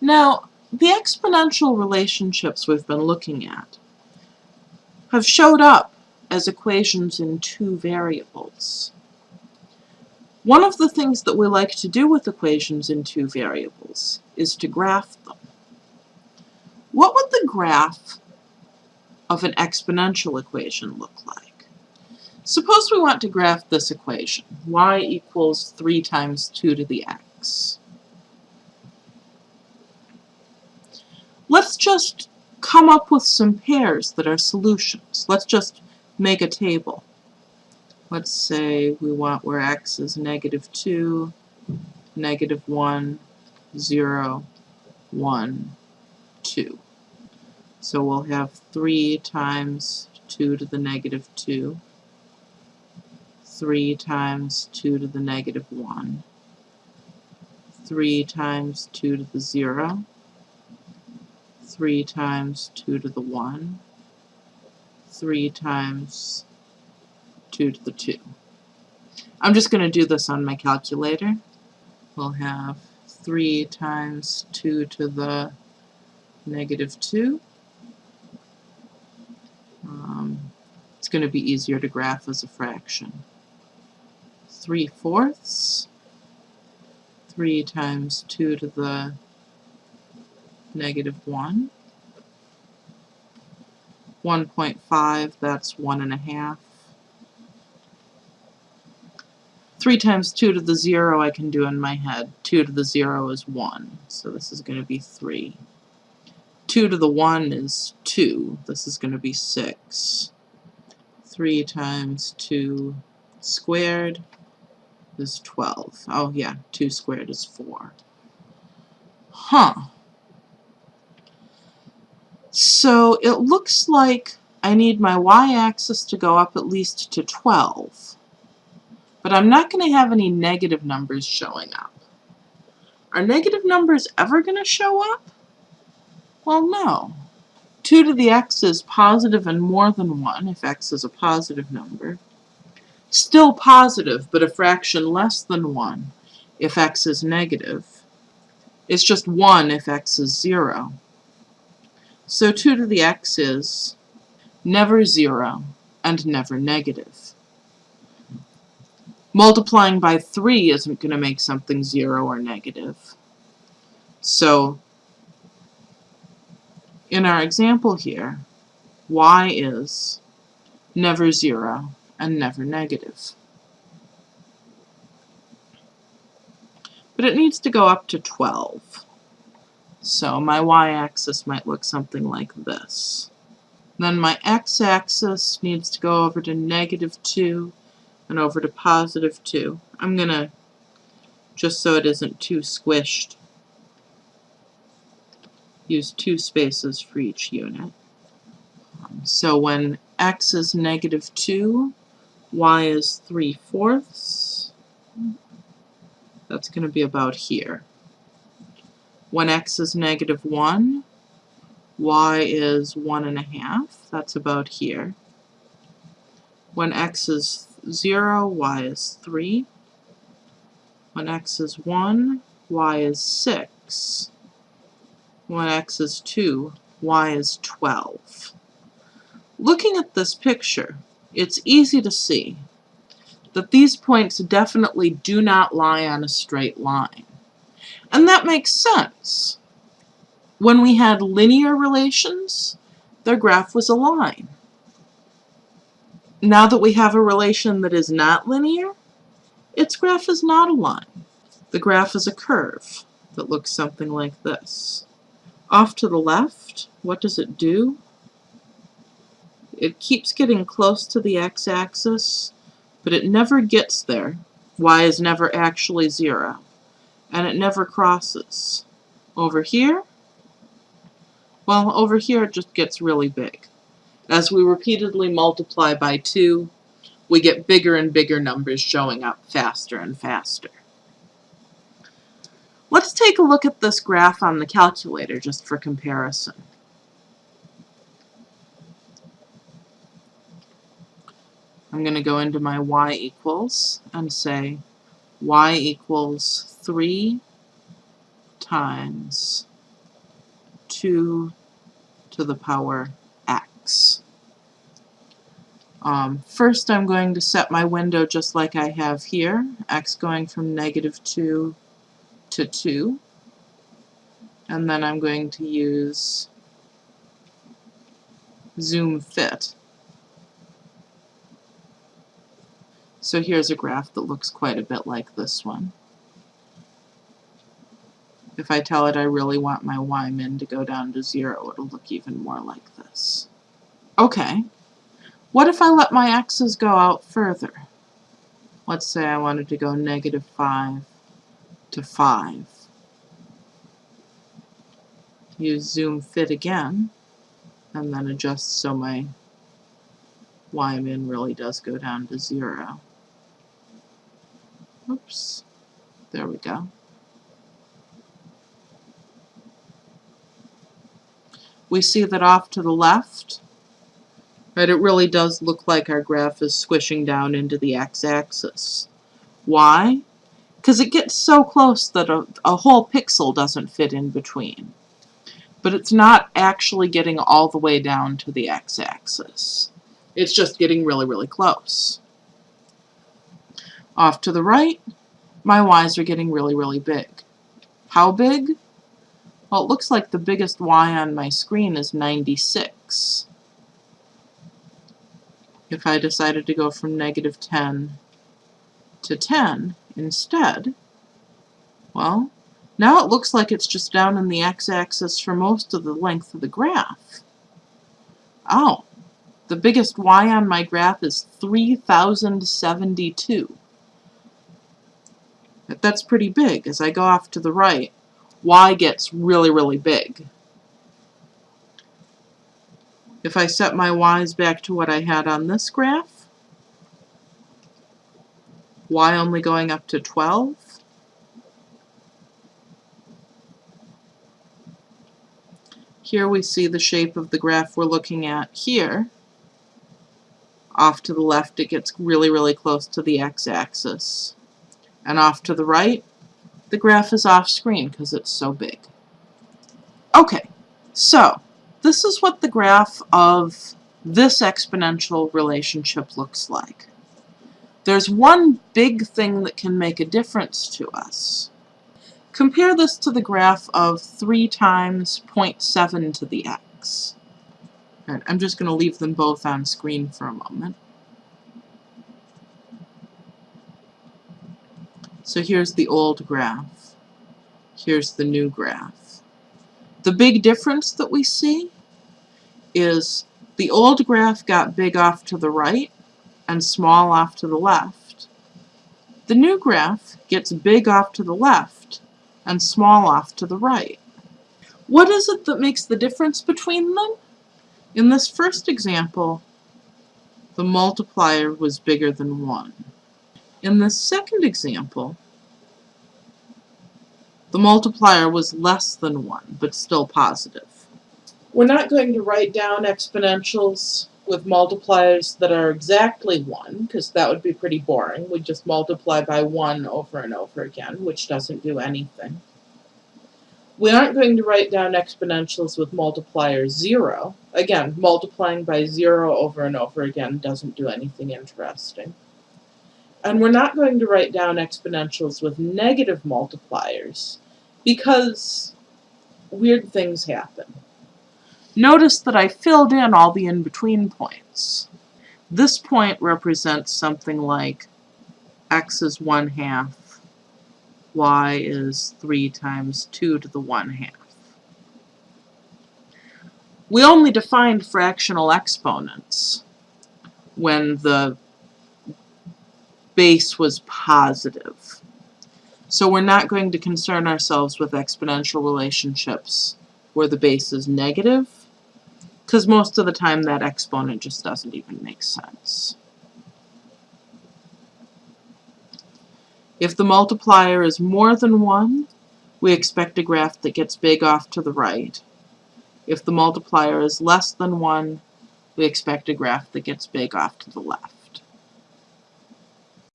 Now, the exponential relationships we've been looking at have showed up as equations in two variables. One of the things that we like to do with equations in two variables is to graph them. What would the graph of an exponential equation look like? Suppose we want to graph this equation, y equals 3 times 2 to the x. Let's just come up with some pairs that are solutions. Let's just make a table. Let's say we want where x is negative 2, negative 1, 0, 1, 2. So we'll have 3 times 2 to the negative 2, 3 times 2 to the negative 1, 3 times 2 to the 0, 3 times 2 to the 1, 3 times 2 to the 2. I'm just going to do this on my calculator. We'll have 3 times 2 to the negative 2. Um, it's going to be easier to graph as a fraction. 3 fourths. 3 times 2 to the negative 1. 1.5, that's 1.5. 3 times 2 to the 0 I can do in my head. 2 to the 0 is 1, so this is going to be 3. 2 to the 1 is 2. This is going to be 6. 3 times 2 squared is 12. Oh yeah, 2 squared is 4. Huh. So it looks like I need my y-axis to go up at least to 12. But I'm not going to have any negative numbers showing up. Are negative numbers ever going to show up? Well, no. 2 to the x is positive and more than 1 if x is a positive number. Still positive, but a fraction less than 1 if x is negative. It's just 1 if x is 0. So 2 to the x is never 0 and never negative. Multiplying by 3 isn't going to make something 0 or negative. So in our example here, y is never 0 and never negative. But it needs to go up to 12. So my y-axis might look something like this. Then my x-axis needs to go over to negative 2 and over to positive 2. I'm going to, just so it isn't too squished, use two spaces for each unit. So when x is negative 2, y is 3 fourths. That's going to be about here. When x is negative 1, y is 1 and a half. That's about here. When x is 0, y is 3. When x is 1, y is 6. When x is 2, y is 12. Looking at this picture, it's easy to see that these points definitely do not lie on a straight line. And that makes sense. When we had linear relations, their graph was a line. Now that we have a relation that is not linear, its graph is not a line. The graph is a curve that looks something like this. Off to the left, what does it do? It keeps getting close to the x-axis, but it never gets there. y is never actually 0 and it never crosses. Over here, well, over here it just gets really big. As we repeatedly multiply by 2, we get bigger and bigger numbers showing up faster and faster. Let's take a look at this graph on the calculator just for comparison. I'm going to go into my y equals and say y equals 3 times 2 to the power x. Um, first I'm going to set my window just like I have here, x going from negative 2 to 2. And then I'm going to use zoom fit. So here's a graph that looks quite a bit like this one. If I tell it I really want my y min to go down to 0, it'll look even more like this. Okay, what if I let my x's go out further? Let's say I wanted to go negative 5 to 5. Use zoom fit again, and then adjust so my y min really does go down to 0. Oops, there we go. We see that off to the left, Right, it really does look like our graph is squishing down into the x-axis. Why? Because it gets so close that a, a whole pixel doesn't fit in between. But it's not actually getting all the way down to the x-axis. It's just getting really, really close. Off to the right, my y's are getting really, really big. How big? Well, it looks like the biggest y on my screen is 96 if I decided to go from negative 10 to 10 instead, well, now it looks like it's just down in the x-axis for most of the length of the graph. Oh, the biggest y on my graph is 3072. That's pretty big. As I go off to the right, y gets really, really big. If I set my y's back to what I had on this graph, y only going up to 12, Here we see the shape of the graph we're looking at here. Off to the left it gets really, really close to the x-axis. And off to the right, the graph is off screen because it's so big. Okay, so this is what the graph of this exponential relationship looks like. There's one big thing that can make a difference to us. Compare this to the graph of 3 times 0.7 to the x. Right, I'm just going to leave them both on screen for a moment. So here's the old graph. Here's the new graph. The big difference that we see is the old graph got big off to the right and small off to the left. The new graph gets big off to the left and small off to the right. What is it that makes the difference between them? In this first example, the multiplier was bigger than 1. In the second example, the multiplier was less than 1, but still positive. We're not going to write down exponentials with multipliers that are exactly 1, because that would be pretty boring. We just multiply by 1 over and over again, which doesn't do anything. We aren't going to write down exponentials with multiplier 0. Again, multiplying by 0 over and over again doesn't do anything interesting. And we're not going to write down exponentials with negative multipliers, because weird things happen. Notice that I filled in all the in-between points. This point represents something like x is 1 half, y is 3 times 2 to the 1 half. We only defined fractional exponents when the base was positive. So we're not going to concern ourselves with exponential relationships where the base is negative because most of the time that exponent just doesn't even make sense. If the multiplier is more than 1, we expect a graph that gets big off to the right. If the multiplier is less than 1, we expect a graph that gets big off to the left.